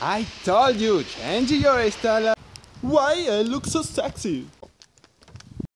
I told you, change your style. Why I look so sexy?